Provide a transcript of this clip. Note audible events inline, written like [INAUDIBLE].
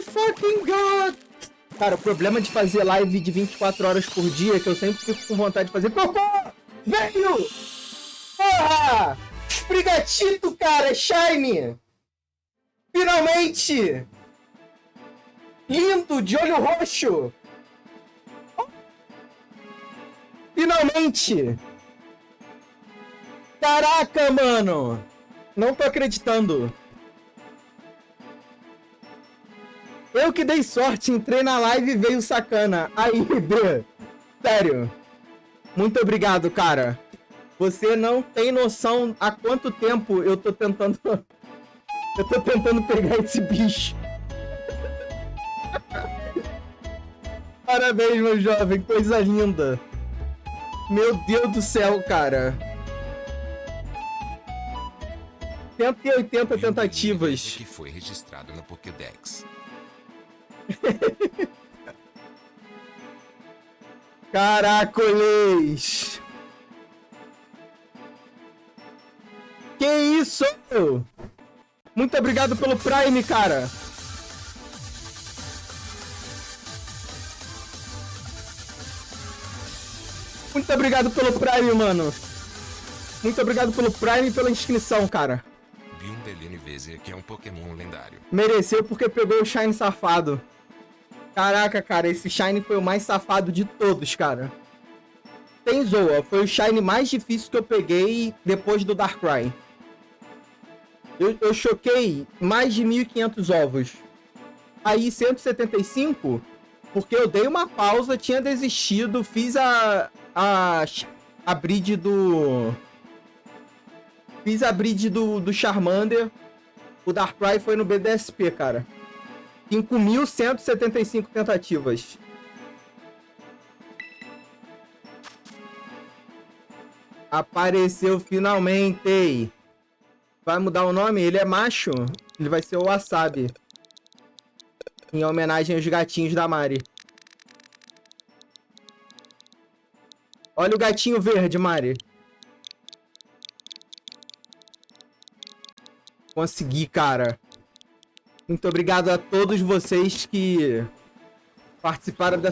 fucking god! Cara, o problema de fazer live de 24 horas por dia é que eu sempre fico com vontade de fazer cocô! Velho! Porra! Brigatito, cara! Shine! Finalmente! Lindo, de olho roxo! Finalmente! Caraca, mano! Não tô acreditando. Eu que dei sorte, entrei na live e veio sacana. Aí, [LAUGHS] B. Sério. Muito obrigado, cara. Você não tem noção há quanto tempo eu tô tentando... [LAUGHS] eu tô tentando pegar esse bicho. [LAUGHS] Parabéns, meu jovem. Coisa linda. Meu Deus do céu, cara. 180 tentativas. Que foi registrado na Pokédex. [LAUGHS] Caracoles! Que isso? Muito obrigado pelo Prime, cara. Muito obrigado pelo Prime, mano. Muito obrigado pelo Prime e pela inscrição, cara. Que é um Pokémon lendário. Mereceu porque pegou o Shine safado. Caraca, cara, esse Shine foi o mais safado de todos, cara. Tem Zoa, foi o Shine mais difícil que eu peguei depois do Darkrai. Eu, eu choquei mais de 1.500 ovos. Aí 175, porque eu dei uma pausa, tinha desistido, fiz a, a, a bridge do... Fiz a bridge do, do Charmander. O Darkrai foi no BDSP, cara. 5.175 tentativas. Apareceu finalmente. Vai mudar o nome? Ele é macho. Ele vai ser o Wasabi. Em homenagem aos gatinhos da Mari. Olha o gatinho verde, Mari. Consegui, cara. Muito obrigado a todos vocês que participaram dessa